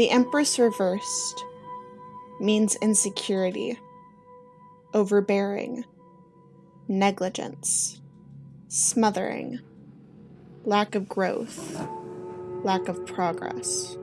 The Empress reversed means insecurity, overbearing, negligence, smothering, lack of growth, lack of progress.